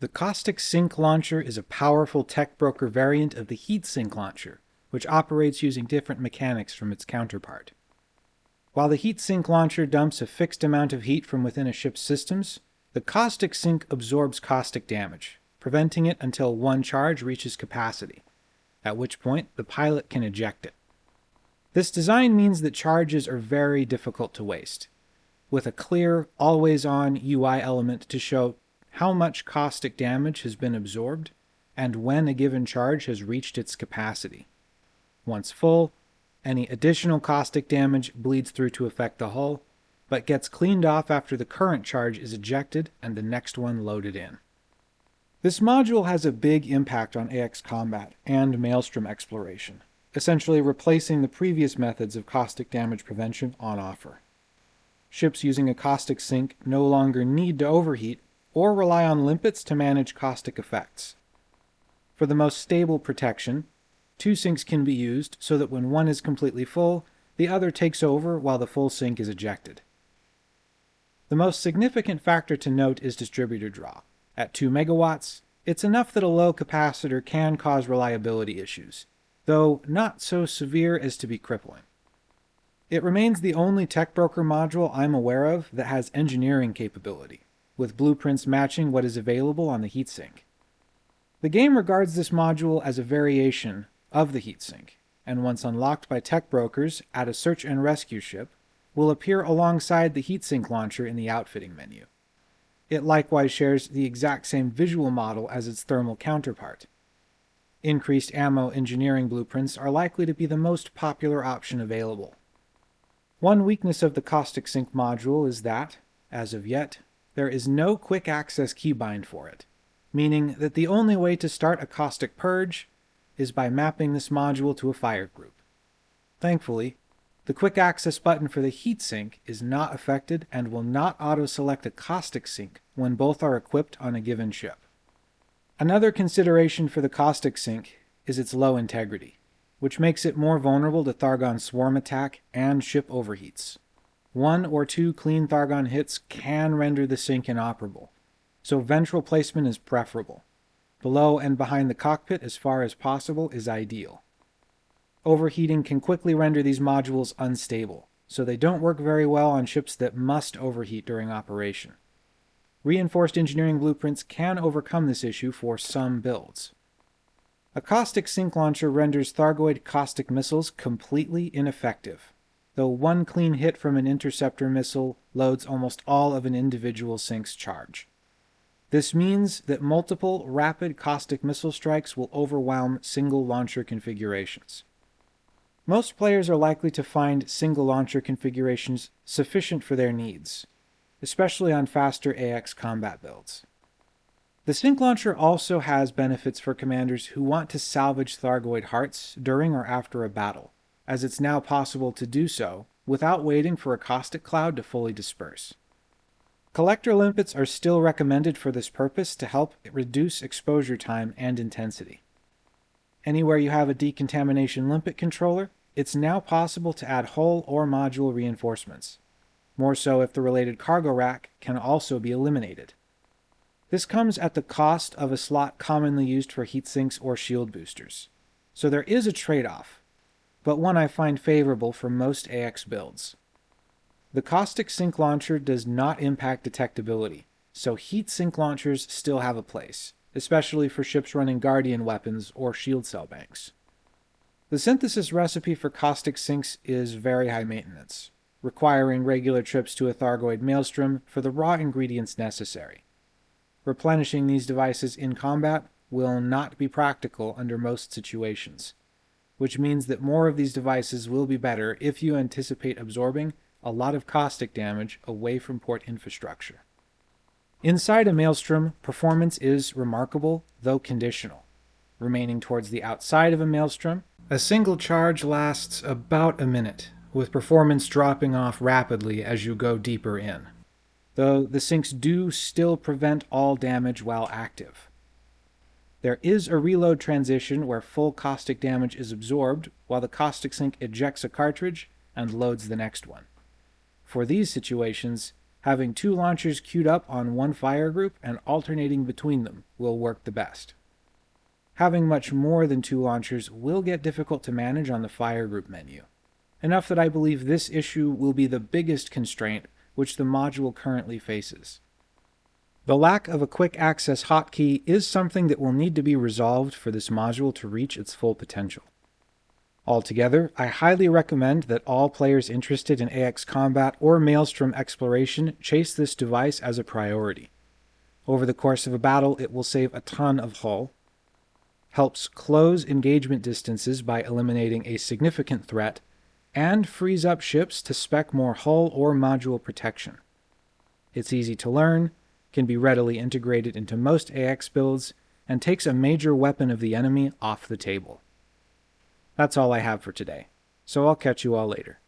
The Caustic Sink launcher is a powerful tech broker variant of the Heat Heatsink launcher, which operates using different mechanics from its counterpart. While the Heatsink launcher dumps a fixed amount of heat from within a ship's systems, the Caustic Sink absorbs caustic damage, preventing it until one charge reaches capacity, at which point the pilot can eject it. This design means that charges are very difficult to waste, with a clear, always-on UI element to show how much caustic damage has been absorbed, and when a given charge has reached its capacity. Once full, any additional caustic damage bleeds through to affect the hull, but gets cleaned off after the current charge is ejected and the next one loaded in. This module has a big impact on AX combat and maelstrom exploration, essentially replacing the previous methods of caustic damage prevention on offer. Ships using a caustic sink no longer need to overheat or rely on limpets to manage caustic effects. For the most stable protection, two sinks can be used so that when one is completely full, the other takes over while the full sink is ejected. The most significant factor to note is distributor draw. At 2 megawatts, it's enough that a low capacitor can cause reliability issues, though not so severe as to be crippling. It remains the only tech broker module I'm aware of that has engineering capability with blueprints matching what is available on the heatsink. The game regards this module as a variation of the heatsink, and once unlocked by tech brokers at a search and rescue ship, will appear alongside the heatsink launcher in the outfitting menu. It likewise shares the exact same visual model as its thermal counterpart. Increased ammo engineering blueprints are likely to be the most popular option available. One weakness of the Caustic Sink module is that, as of yet, there is no quick access keybind for it, meaning that the only way to start a caustic purge is by mapping this module to a fire group. Thankfully, the quick access button for the heatsink is not affected and will not auto-select a caustic sink when both are equipped on a given ship. Another consideration for the caustic sink is its low integrity, which makes it more vulnerable to Thargon swarm attack and ship overheats. One or two clean Thargon hits can render the sink inoperable, so ventral placement is preferable. Below and behind the cockpit as far as possible is ideal. Overheating can quickly render these modules unstable, so they don't work very well on ships that must overheat during operation. Reinforced engineering blueprints can overcome this issue for some builds. A caustic sink launcher renders Thargoid caustic missiles completely ineffective though one clean hit from an interceptor missile loads almost all of an individual sink's charge. This means that multiple rapid caustic missile strikes will overwhelm single launcher configurations. Most players are likely to find single launcher configurations sufficient for their needs, especially on faster AX combat builds. The Sink Launcher also has benefits for commanders who want to salvage Thargoid hearts during or after a battle as it's now possible to do so without waiting for a caustic cloud to fully disperse. Collector limpets are still recommended for this purpose to help reduce exposure time and intensity. Anywhere you have a decontamination limpet controller, it's now possible to add hull or module reinforcements, more so if the related cargo rack can also be eliminated. This comes at the cost of a slot commonly used for heat sinks or shield boosters, so there is a trade-off, but one I find favorable for most AX builds. The Caustic Sink Launcher does not impact detectability, so heat sink launchers still have a place, especially for ships running Guardian weapons or shield cell banks. The synthesis recipe for caustic sinks is very high maintenance, requiring regular trips to a Thargoid maelstrom for the raw ingredients necessary. Replenishing these devices in combat will not be practical under most situations, which means that more of these devices will be better if you anticipate absorbing a lot of caustic damage away from port infrastructure. Inside a maelstrom, performance is remarkable, though conditional. Remaining towards the outside of a maelstrom, a single charge lasts about a minute, with performance dropping off rapidly as you go deeper in. Though the sinks do still prevent all damage while active. There is a reload transition where full caustic damage is absorbed while the caustic sink ejects a cartridge and loads the next one. For these situations, having two launchers queued up on one fire group and alternating between them will work the best. Having much more than two launchers will get difficult to manage on the fire group menu, enough that I believe this issue will be the biggest constraint which the module currently faces. The lack of a quick access hotkey is something that will need to be resolved for this module to reach its full potential. Altogether, I highly recommend that all players interested in AX combat or Maelstrom exploration chase this device as a priority. Over the course of a battle, it will save a ton of hull, helps close engagement distances by eliminating a significant threat, and frees up ships to spec more hull or module protection. It's easy to learn, can be readily integrated into most AX builds, and takes a major weapon of the enemy off the table. That's all I have for today, so I'll catch you all later.